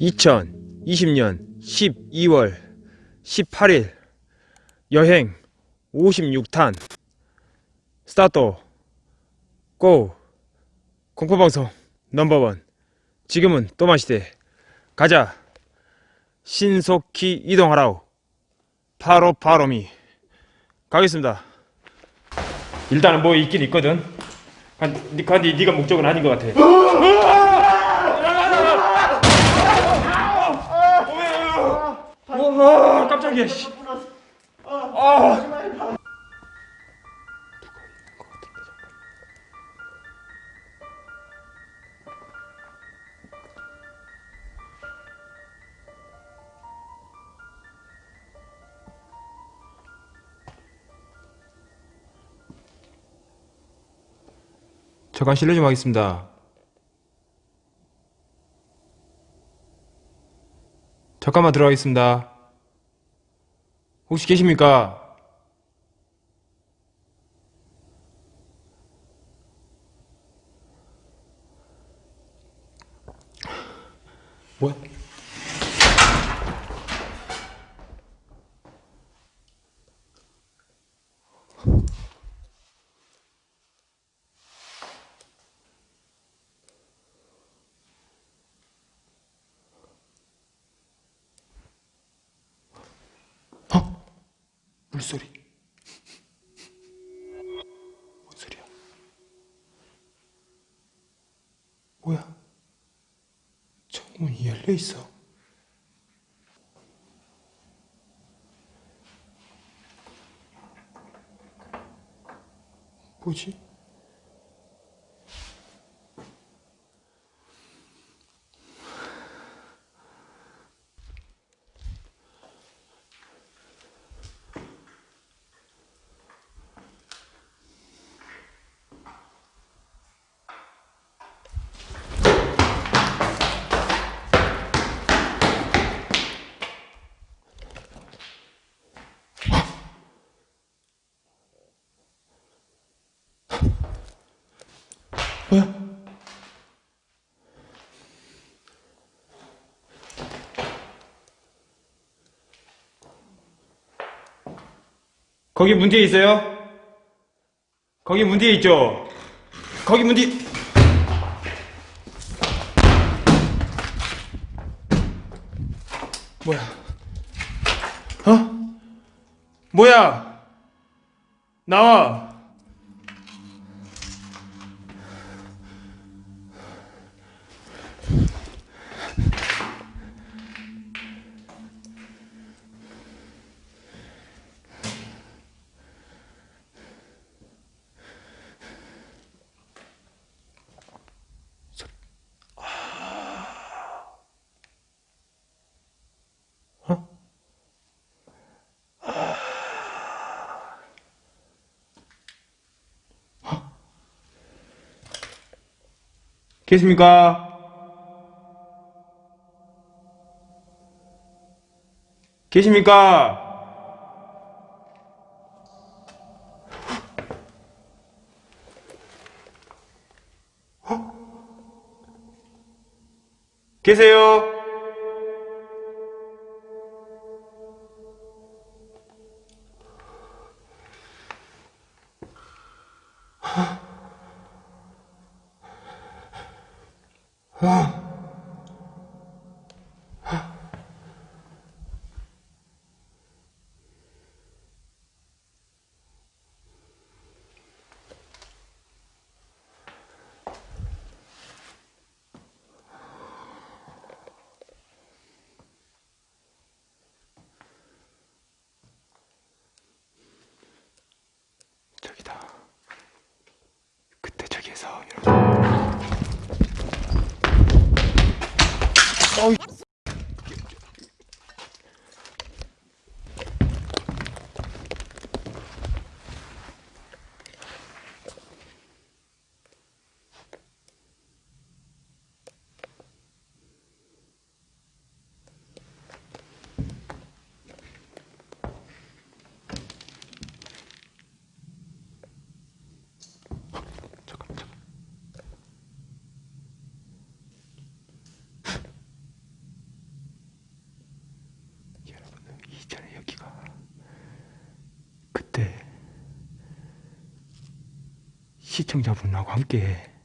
(2020년 12월 18일) 여행 56탄. 스타트. 고. 공포방송 넘버원. 지금은 또마시대. 가자. 신속히 이동하라우 바로 바로미 가겠습니다 일단은 뭐 있긴 있거든 간, 간디 네가 목적은 아닌 것 같아 와 깜짝이야 씨. 아. 잠깐 실례 좀 하겠습니다. 잠깐만 들어가겠습니다. 혹시 계십니까? 뭐야? 어? 물소리. 뭔 소리야? 뭐야? 창문이 열려 있어. 뭐지? 뭐야? 거기 문 뒤에 있어요? 거기 문 뒤에 있죠? 거기 문 뒤... 뭐야? 어? 뭐야? 나와! 계십니까? 계십니까? 계세요? 저기다. 저기에서 이렇게. 있잖아요 여기가. 그때 시청자분하고 함께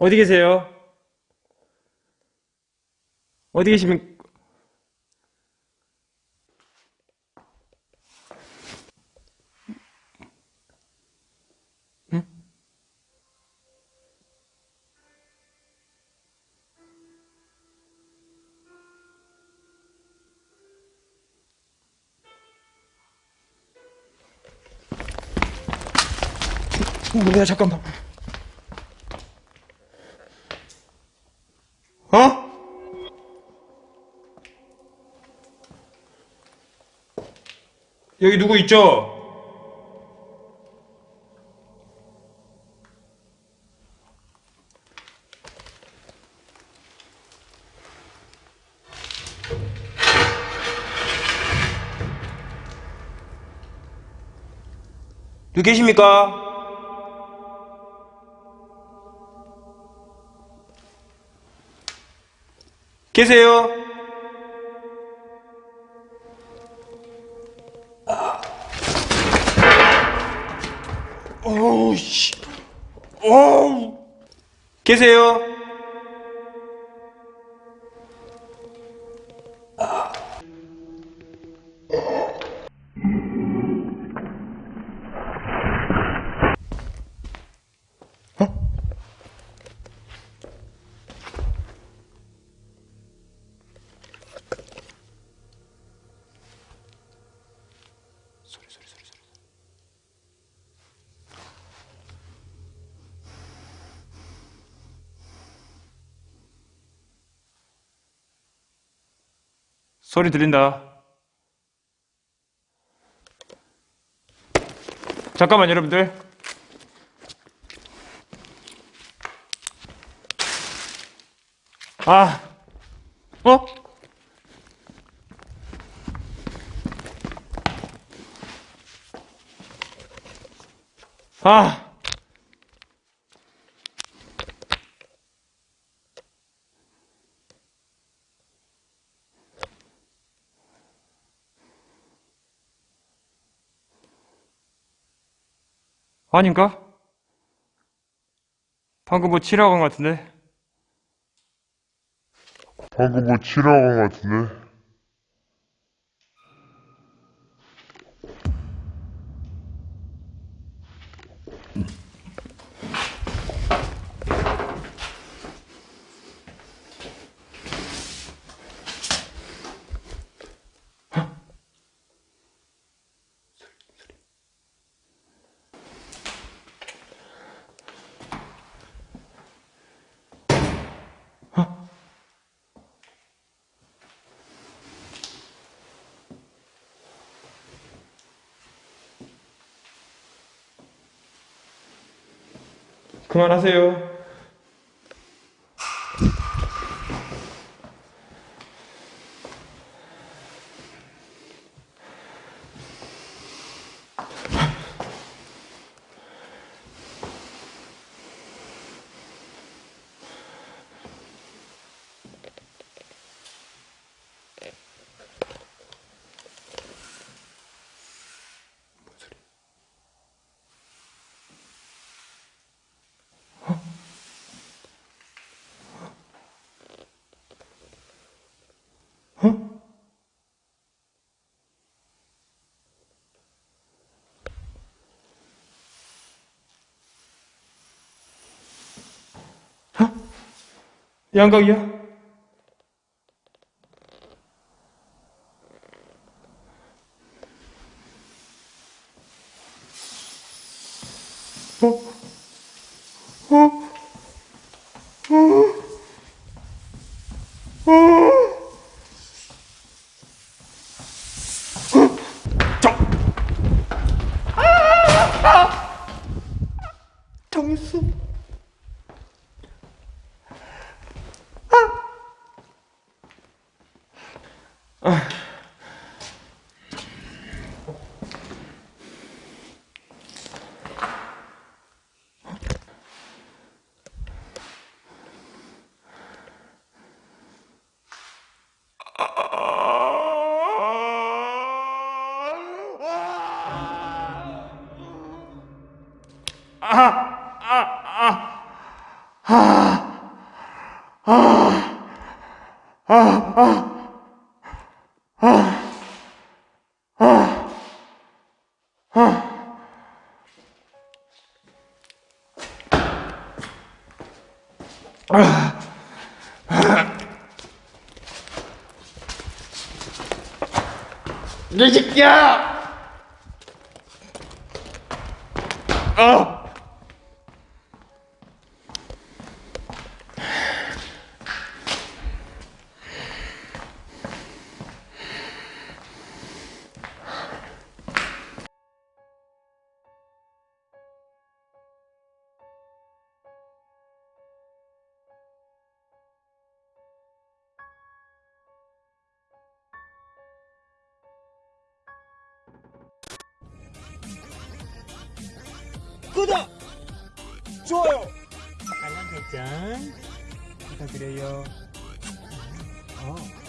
어디 계세요? 어디 계시면 응? 뭐야 잠깐만 어? 여기 누구 있죠? 누구 계십니까? 계세요? 어우, 씨. 어우. 계세요? 소리 들린다. 잠깐만 여러분들. 아 어? 아 아닌가? 방금 뭐 치라고 한 것 같은데? 방금 뭐 치라고 한 것 같은데? 그만하세요. 양각이야? 어? 어? 어? 어? 정! 아! 정수 이 새끼야! 어! 구독! 좋아요! 알람 설정 부탁드려요. 어.